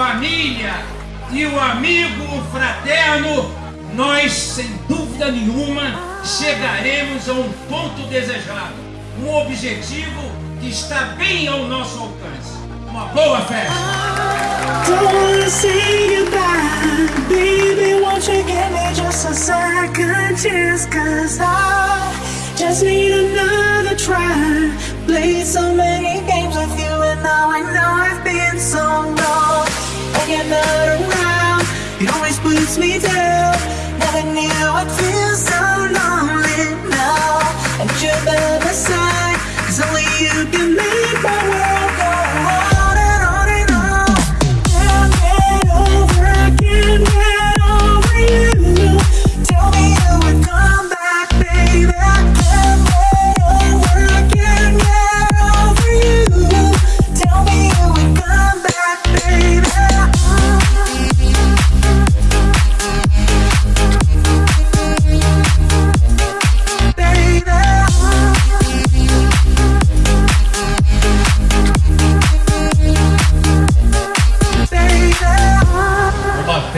família e o amigo fraterno, nós, sem dúvida nenhuma, chegaremos a um ponto desejado, um objetivo que está bem ao nosso alcance. Uma boa festa! Me down Never knew I'd feel so lonely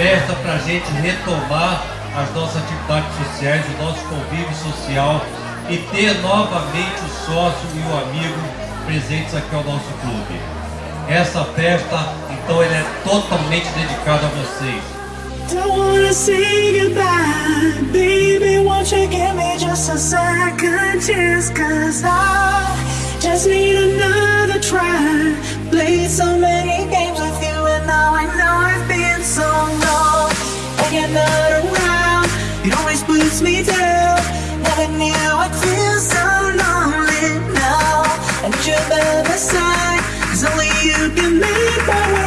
festa para a gente retomar as nossas atividades sociais, o nosso convívio social e ter novamente o sócio e o amigo presentes aqui ao nosso clube. Essa festa, então, ela é totalmente dedicada a vocês. Don't wanna say goodbye, baby. Won't you give me just a second chance? Cause I just need another try. Play so Never knew I'd feel so lonely now. And you're by my Cause only you can make my way